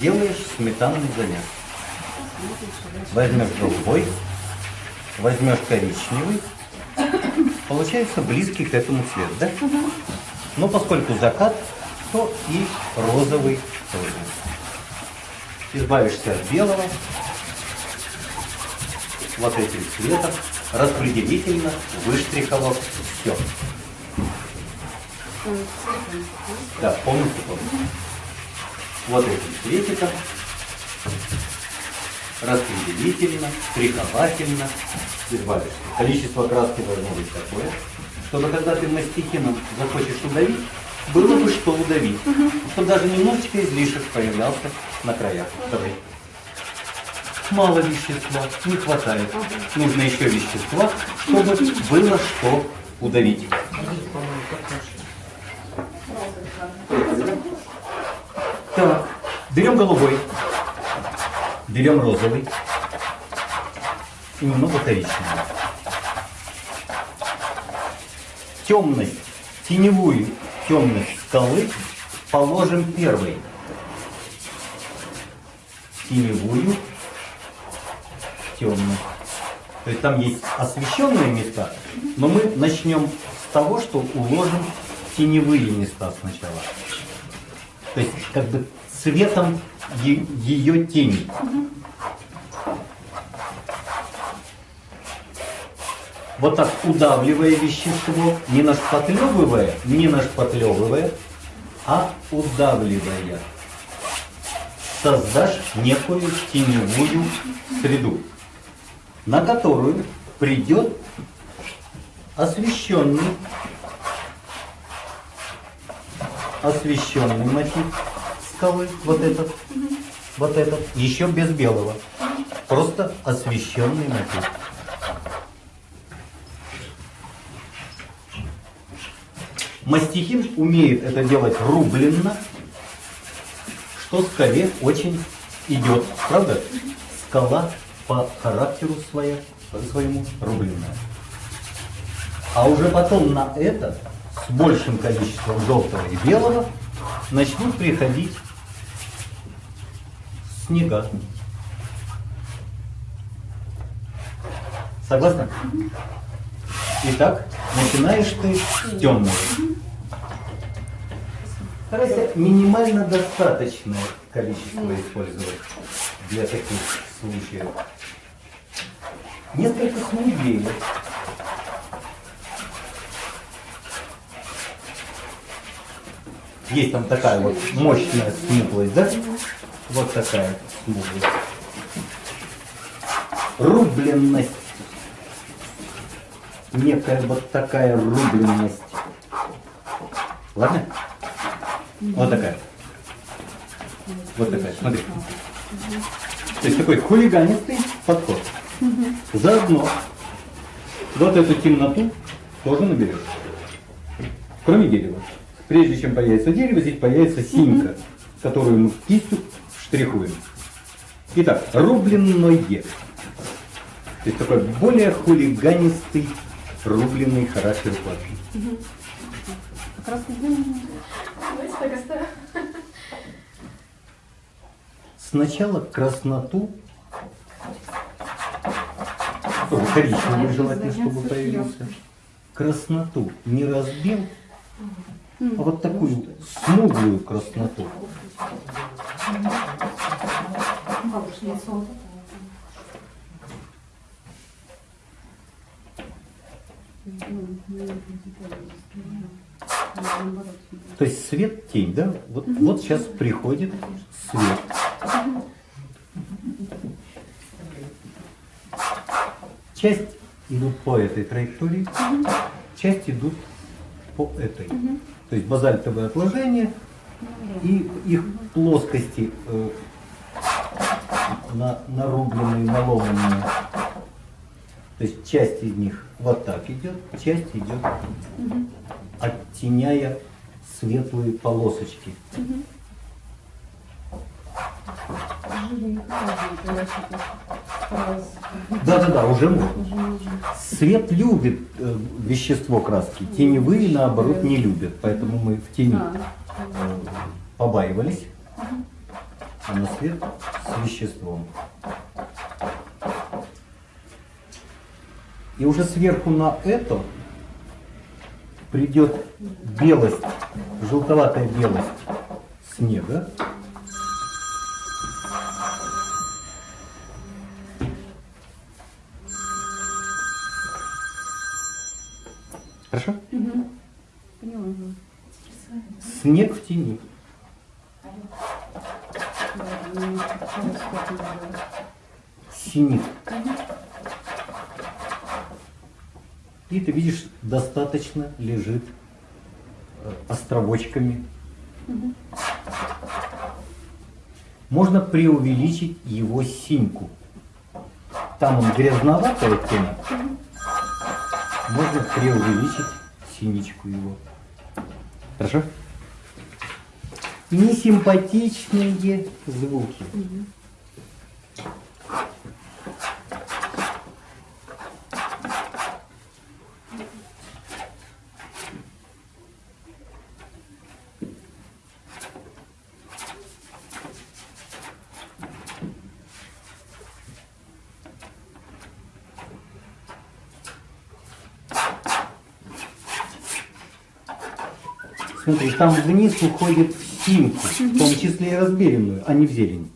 сделаешь сметанный замес. Возьмешь голубой, возьмешь коричневый, получается близкий к этому цвет, да? Но поскольку закат, то и розовый тоже. Избавишься от белого, вот этим цветом, распределительно выштриховав все. Да, полностью полностью. Вот этим цветиком распределительно, штриховательно избавишься. Количество краски должно быть такое, чтобы когда ты мастихином захочешь удавить, было бы что удавить. Чтобы даже немножечко излишек появлялся на краях. Давай. Мало вещества, не хватает. Нужно еще вещества, чтобы было что удавить. Так, берем голубой, берем розовый и немного коричневого. Темность, теневую темность скалы положим первой. Теневую темность. То есть там есть освещенные места, но мы начнем с того, что уложим теневые места сначала. То есть как бы цветом ее тени. Вот так удавливая вещество, не нашпатлевывая, не нашпатлевывая, а удавливая, создашь некую теневую среду, на которую придет освещенный освещенный мотив скалы, вот этот, вот этот, еще без белого. Просто освещенный мотив. Мастихин умеет это делать рубленно, что скале очень идет. Правда? Скала по характеру своя, своему рубленная. А уже потом на это с большим количеством желтого и белого начнут приходить снега. Согласна? Итак, начинаешь ты с темного. Старайся минимально достаточное количество использовать для таких случаев. Несколько смуглее. Есть там такая вот мощная смуглость, да? Вот такая смуглость. Рубленность. Некая вот такая рубленность. Ладно? Вот такая. Вот такая, смотри. То есть такой хулиганистый подход. Заодно вот эту темноту тоже наберешь. Кроме дерева. Прежде чем появится дерево, здесь появится синька, которую мы кистью штрихуем. Итак, рубленное. То есть такой более хулиганистый рубленый характер платки. Сначала красноту, коричневый желательно, чтобы появился, красноту не разбил, а вот такую смуглую красноту. То есть свет, тень, да? Вот, вот сейчас приходит свет. Часть идут по этой траектории, часть идут по этой. То есть базальтовые отложения и их плоскости э, на, нарубленные, наломанные. То есть часть из них вот так идет, часть идет, оттеняя светлые полосочки. Да, да, да, уже можно. Свет любит э, вещество краски, теневые наоборот не любят, поэтому мы в тени э, побаивались. а на свет с веществом. И уже сверху на это придет белость, желтоватая белость снега. Хорошо? Поняла. Снег в тени. Синих. И ты видишь, достаточно лежит э, островочками. Можно преувеличить его синьку. Там он грязноватый оттенок. Можно преувеличить синичку его. Хорошо? Несимпатичные звуки. Смотри, там вниз уходит в синьку, в том числе и разберенную, а не в зелень.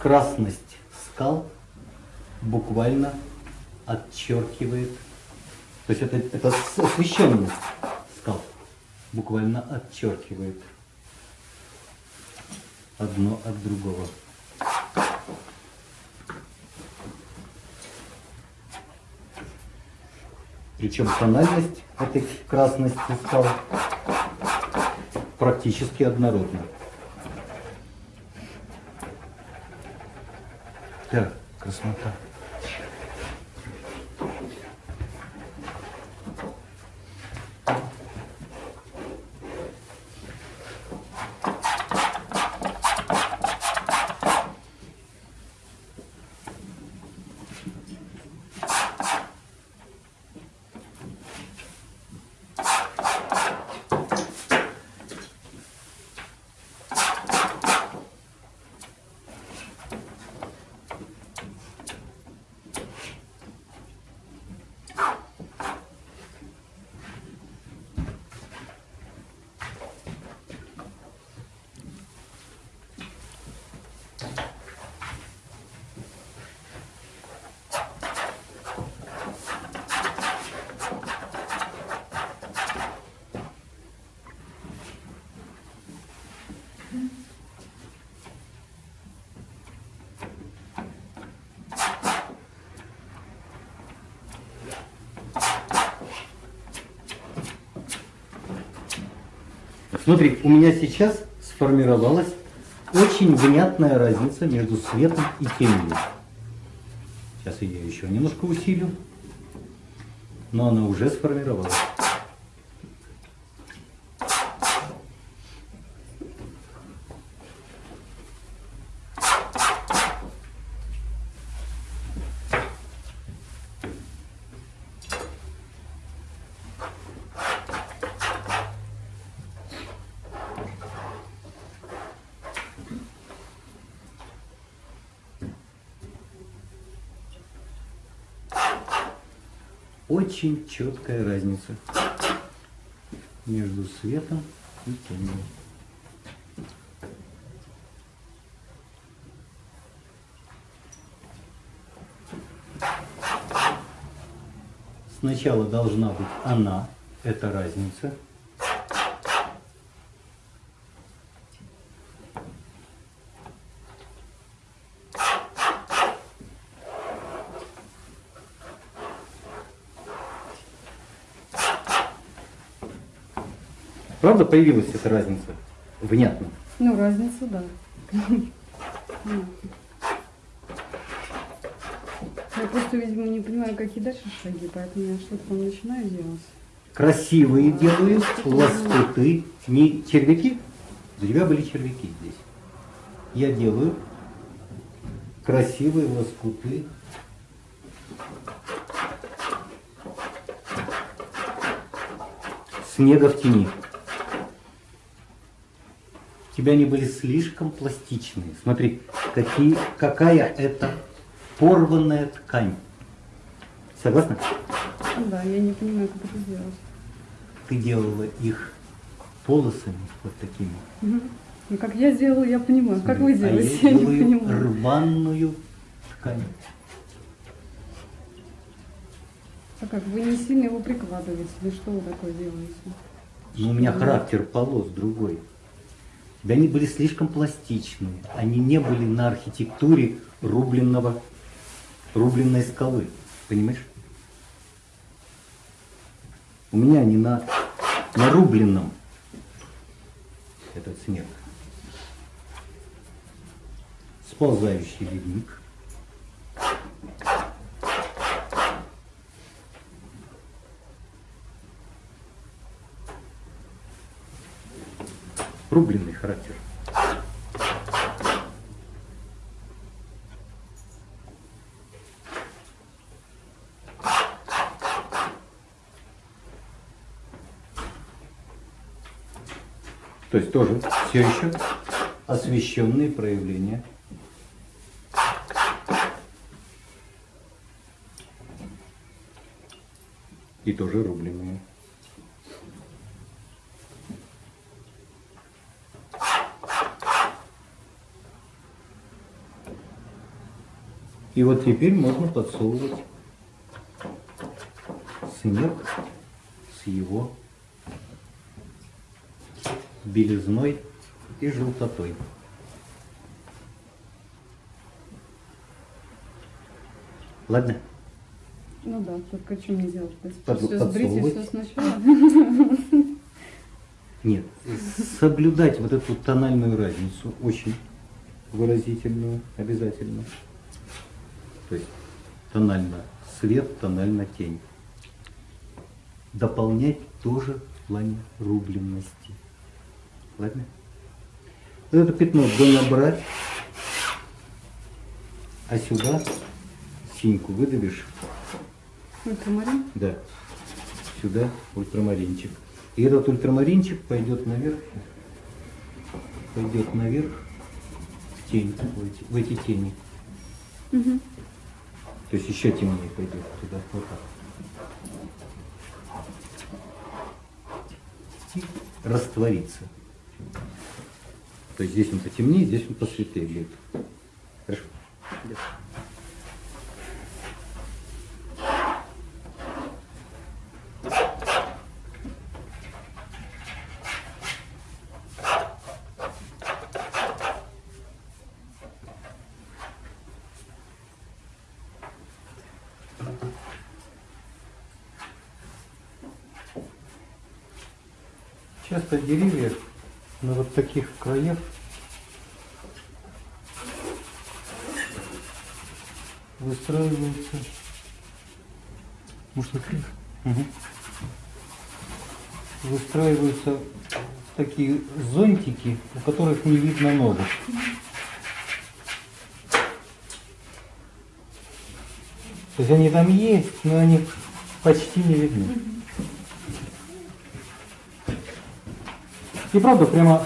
Красность скал буквально отчеркивает, то есть это, это освещенность скал буквально отчеркивает одно от другого. Причем тональность этой красности скал практически однородна. Так, краснота. Смотри, у меня сейчас сформировалась очень внятная разница между светом и тенью. Сейчас я ее еще немножко усилю, но она уже сформировалась. Очень четкая разница между светом и тенью. Сначала должна быть она, это разница. правда появилась эта разница? Внятно. Ну, разница, да. Я просто, видимо, не понимаю, какие дальше шаги, поэтому я что-то там начинаю делать. Красивые а, делаю, лоскуты, не червяки. У тебя были червяки здесь. Я делаю красивые лоскуты. Снега в тени. Тебя они были слишком пластичные. Смотри, какие, какая это порванная ткань. Согласна? Ну Да, я не понимаю, как это сделать. Ты делала их полосами вот такими. Ну, как я сделала, я понимаю. Как вы А делаете, я я не понимаю. рваную ткань. А как, вы не сильно его прикладываете? Или что вы такое делаете? Но у меня характер полос другой. Да они были слишком пластичные. Они не были на архитектуре рубленного, рубленной скалы. Понимаешь? У меня они на, на рубленном этот снег. Сползающий ледник. Рубленный характер. То есть тоже все еще освещенные проявления. И тоже рубленые. И вот теперь можно подсовывать снег с его белизной и желтотой. Ладно? Ну да, только что мне делать? Под- все сбрить и все сначала? Нет, соблюдать вот эту тональную разницу очень выразительную обязательно. То есть тонально свет, тонально тень. Дополнять тоже в плане рубленности. Ладно? Вот это пятно набрать, а сюда синьку выдавишь, Ультрамарин? да, сюда ультрамаринчик. И этот ультрамаринчик пойдет наверх, пойдет наверх в тень, в эти, в эти тени. Мгм. То есть еще темнее пойдет туда, вот так. Растворится. То есть здесь он потемнее, здесь он посветлее будет. Хорошо? Часто деревья на вот таких краях выстраиваются. Может, открыть? Выстраиваются в такие зонтики, у которых не видно ногу. То есть они там есть, но они почти не видны. И правда, прямо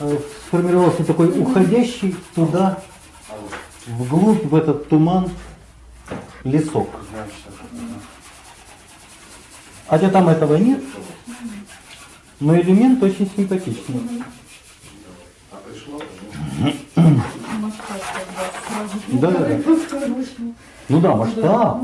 э, сформировался такой уходящий туда, вглубь, в этот туман, лесок. Хотя там этого нет, но элемент очень симпатичный. Да, да, да. Ну да, масштаб.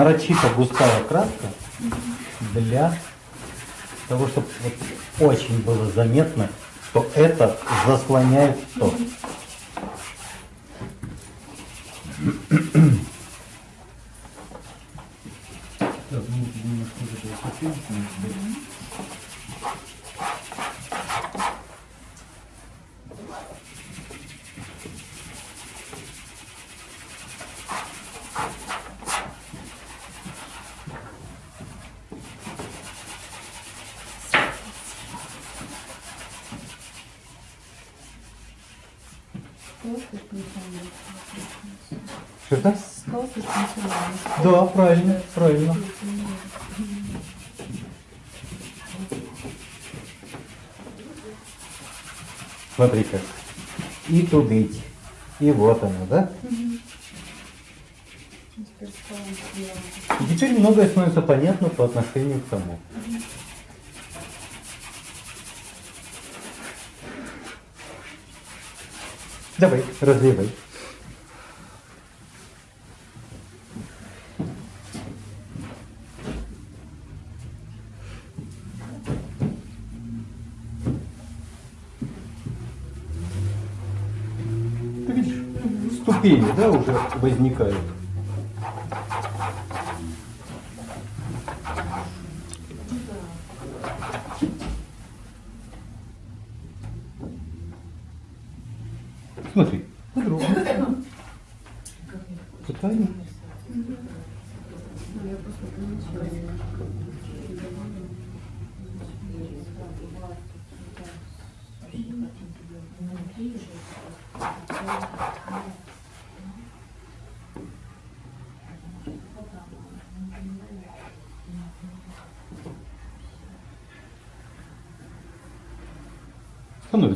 Нарочито густая краска для того, чтобы очень было заметно, что это заслоняет то. Слабая. Что это? Скала слишком слабая. Да, правильно, правильно. Смотри-ка. И тудыть. И вот оно, да? И теперь многое становится понятно по отношению к тому. Давай, разливай. Ступени, да, уже возникают. Смотри, подробно. Пытание. Ну, я просто помечаю.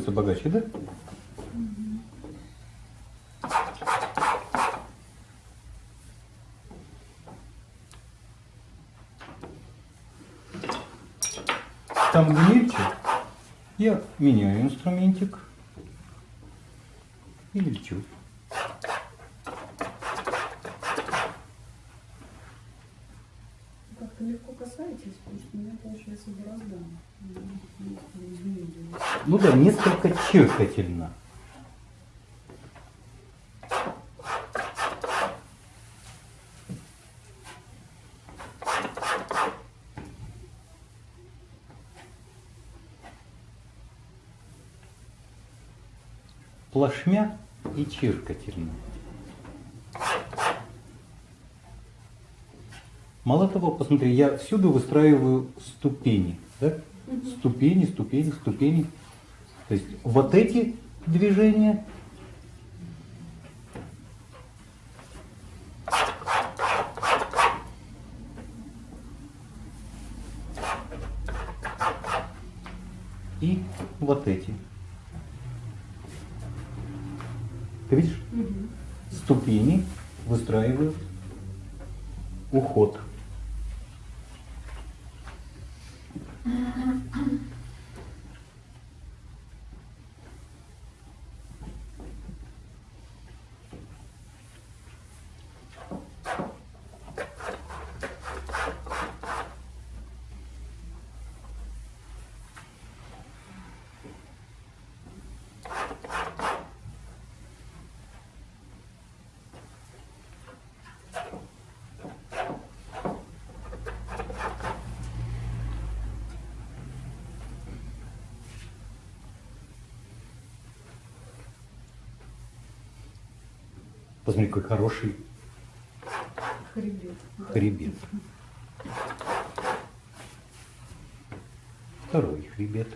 Становится богаче, да? Там мельче, я меняю инструментик и мельчу. Как-то легко касаетесь, потому что у меня получается борозда. Ну, да, несколько чиркательно. Плашмя и чиркательно. Мало того, посмотри, я всюду выстраиваю ступени. Да? Ступени, ступени, ступени. То есть вот эти движения и вот эти. Ты видишь? Ступени выстраивают уход. Посмотри, какой хороший Хребет. хребет. Второй хребет.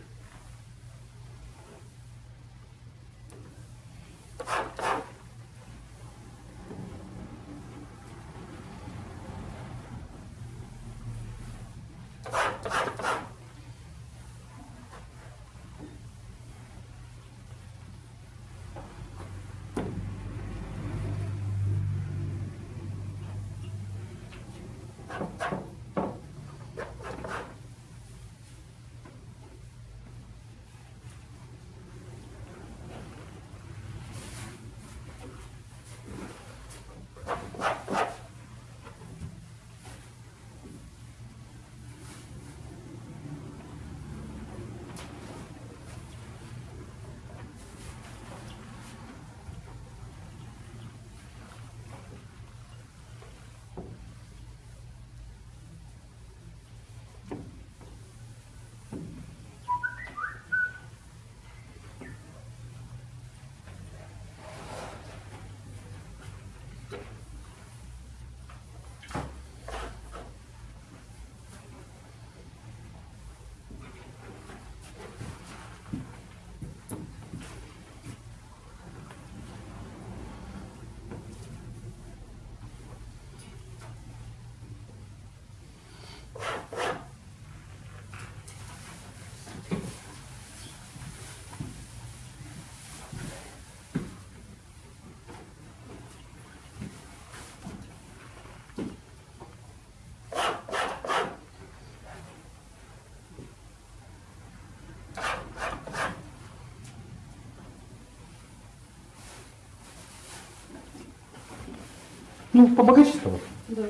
Ну, побогаче стало. Да.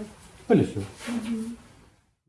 Или все. Мгм.